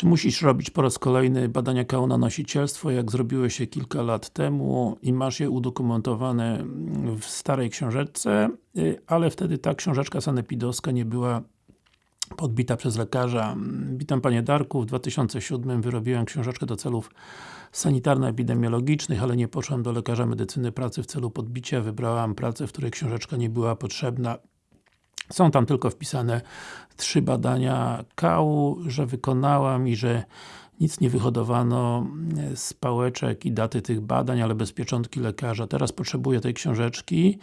Czy musisz robić po raz kolejny badania KO na nosicielstwo, jak zrobiłeś je kilka lat temu i masz je udokumentowane w starej książeczce, y, ale wtedy ta książeczka sanepidowska nie była podbita przez lekarza. Witam Panie Darku, w 2007 wyrobiłem książeczkę do celów sanitarno-epidemiologicznych, ale nie poszłam do lekarza medycyny pracy w celu podbicia, wybrałam pracę, w której książeczka nie była potrzebna. Są tam tylko wpisane trzy badania kału, że wykonałam i że nic nie wyhodowano z pałeczek i daty tych badań, ale bez pieczątki lekarza. Teraz potrzebuję tej książeczki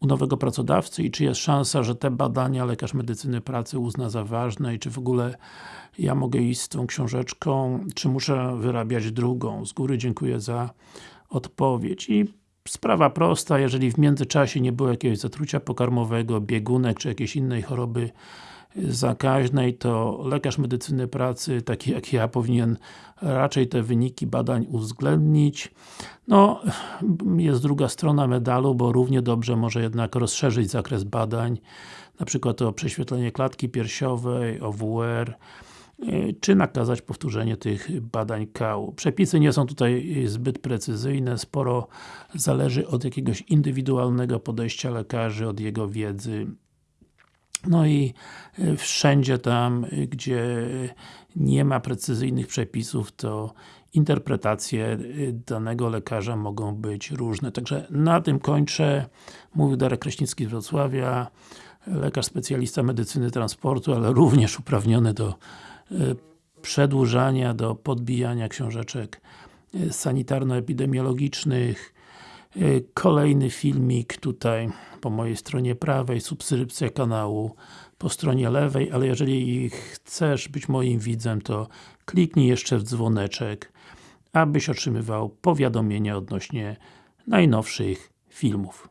u nowego pracodawcy i czy jest szansa, że te badania lekarz medycyny pracy uzna za ważne i czy w ogóle ja mogę iść z tą książeczką, czy muszę wyrabiać drugą. Z góry dziękuję za odpowiedź. I sprawa prosta, jeżeli w międzyczasie nie było jakiegoś zatrucia pokarmowego, biegunek, czy jakiejś innej choroby zakaźnej, to lekarz medycyny pracy, taki jak ja, powinien raczej te wyniki badań uwzględnić. No, jest druga strona medalu, bo równie dobrze może jednak rozszerzyć zakres badań, na przykład o prześwietlenie klatki piersiowej, OWR, czy nakazać powtórzenie tych badań kału. Przepisy nie są tutaj zbyt precyzyjne, sporo zależy od jakiegoś indywidualnego podejścia lekarzy, od jego wiedzy no i e, wszędzie tam, e, gdzie nie ma precyzyjnych przepisów, to interpretacje e, danego lekarza mogą być różne. Także na tym kończę. Mówił Darek Kraśnicki z Wrocławia, lekarz specjalista medycyny transportu, ale również uprawniony do przedłużania, do podbijania książeczek sanitarno-epidemiologicznych, Y, kolejny filmik tutaj po mojej stronie prawej, subskrypcja kanału po stronie lewej, ale jeżeli chcesz być moim widzem, to kliknij jeszcze w dzwoneczek, abyś otrzymywał powiadomienia odnośnie najnowszych filmów.